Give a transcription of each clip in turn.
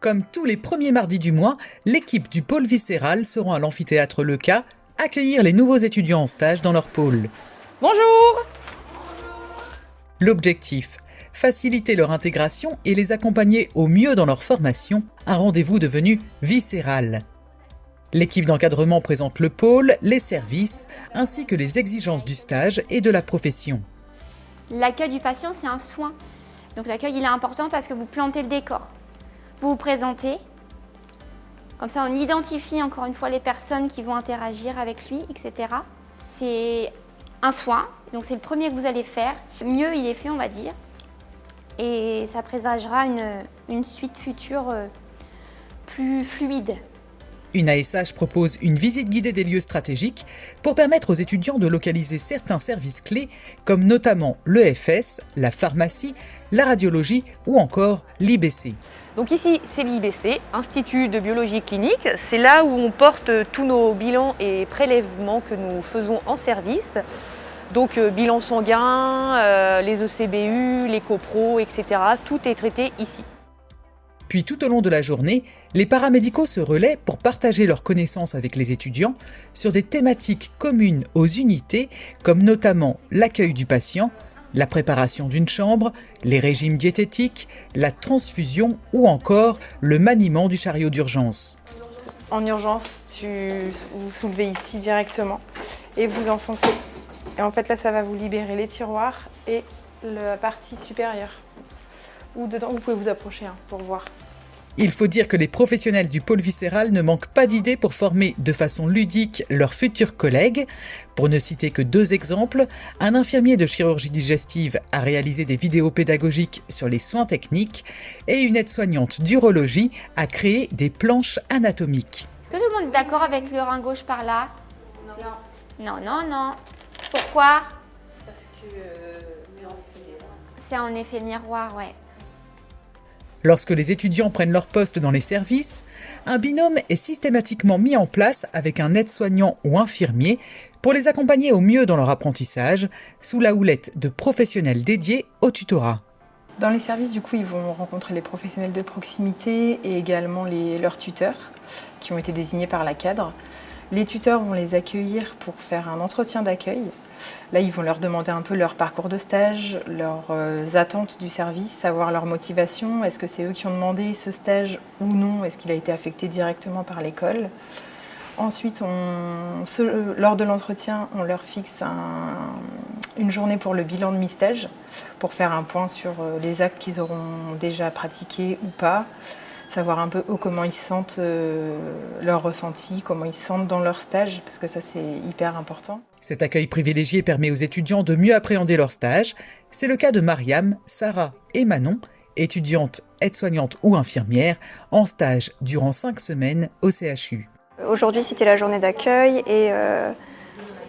Comme tous les premiers mardis du mois, l'équipe du pôle viscéral se rend à l'amphithéâtre Leca accueillir les nouveaux étudiants en stage dans leur pôle. Bonjour L'objectif faciliter leur intégration et les accompagner au mieux dans leur formation, un rendez-vous devenu viscéral. L'équipe d'encadrement présente le pôle, les services, ainsi que les exigences du stage et de la profession. L'accueil du patient, c'est un soin. Donc l'accueil, il est important parce que vous plantez le décor. Vous vous présentez. Comme ça, on identifie encore une fois les personnes qui vont interagir avec lui, etc. C'est un soin, donc c'est le premier que vous allez faire. Mieux il est fait, on va dire. Et ça présagera une, une suite future euh, plus fluide. Une ASH propose une visite guidée des lieux stratégiques pour permettre aux étudiants de localiser certains services clés comme notamment l'EFS, la pharmacie, la radiologie ou encore l'IBC. Donc ici c'est l'IBC, Institut de biologie clinique, c'est là où on porte tous nos bilans et prélèvements que nous faisons en service. Donc euh, bilan sanguin, euh, les ECBU, les copros, etc. Tout est traité ici. Puis tout au long de la journée, les paramédicaux se relaient pour partager leurs connaissances avec les étudiants sur des thématiques communes aux unités, comme notamment l'accueil du patient, la préparation d'une chambre, les régimes diététiques, la transfusion ou encore le maniement du chariot d'urgence. En urgence, tu, vous soulevez ici directement et vous enfoncez. Et en fait là, ça va vous libérer les tiroirs et la partie supérieure ou dedans, vous pouvez vous approcher hein, pour voir. Il faut dire que les professionnels du pôle viscéral ne manquent pas d'idées pour former de façon ludique leurs futurs collègues. Pour ne citer que deux exemples, un infirmier de chirurgie digestive a réalisé des vidéos pédagogiques sur les soins techniques et une aide-soignante d'urologie a créé des planches anatomiques. Est-ce que tout le monde est d'accord avec le rein gauche par là? Non. Non, non, non. Pourquoi? Parce que euh, c'est en effet miroir, ouais. Lorsque les étudiants prennent leur poste dans les services, un binôme est systématiquement mis en place avec un aide-soignant ou infirmier pour les accompagner au mieux dans leur apprentissage, sous la houlette de professionnels dédiés au tutorat. Dans les services, du coup, ils vont rencontrer les professionnels de proximité et également leurs tuteurs qui ont été désignés par la cadre. Les tuteurs vont les accueillir pour faire un entretien d'accueil. Là, ils vont leur demander un peu leur parcours de stage, leurs euh, attentes du service, savoir leur motivation. Est-ce que c'est eux qui ont demandé ce stage ou non? Est-ce qu'il a été affecté directement par l'école? Ensuite, lors de l'entretien, on leur fixe une journée pour le bilan de mi-stage, pour faire un point sur euh, les actes qu'ils auront déjà pratiqués ou pas, savoir un peu comment ils sentent euh, leur ressenti, comment ils sentent dans leur stage, parce que ça c'est hyper important. Cet accueil privilégié permet aux étudiants de mieux appréhender leur stage. C'est le cas de Mariam, Sarah et Manon, étudiantes, aides-soignantes ou infirmières, en stage durant cinq semaines au CHU. Aujourd'hui c'était la journée d'accueil et euh,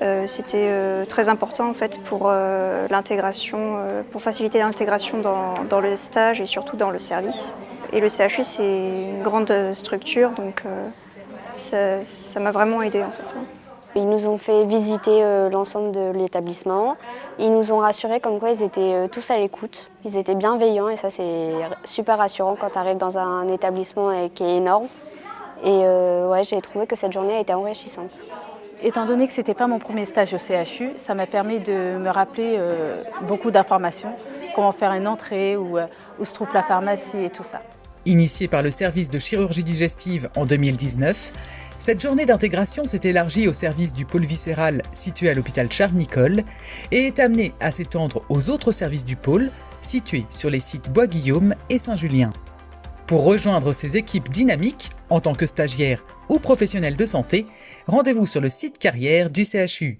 euh, c'était très important en fait pour l'intégration, pour faciliter l'intégration dans, le stage et surtout dans le service. Et le CHU, c'est une grande structure, donc euh, ça m'a vraiment aidé en fait. Ils nous ont fait visiter euh, l'ensemble de l'établissement. Ils nous ont rassurés comme quoi ils étaient euh, tous à l'écoute. Ils étaient bienveillants et ça c'est super rassurant quand tu arrives dans un établissement qui est énorme. Et ouais, j'ai trouvé que cette journée a été enrichissante. Étant donné que ce n'était pas mon premier stage au CHU, ça m'a permis de me rappeler beaucoup d'informations, comment faire une entrée, où se trouve la pharmacie et tout ça. Initiée par le service de chirurgie digestive en 2019, cette journée d'intégration s'est élargie au service du pôle viscéral situé à l'hôpital Charles-Nicolle et est amenée à s'étendre aux autres services du pôle situés sur les sites Bois-Guillaume et Saint-Julien. Pour rejoindre ces équipes dynamiques, en tant que stagiaire ou professionnel de santé, rendez-vous sur le site carrière du CHU.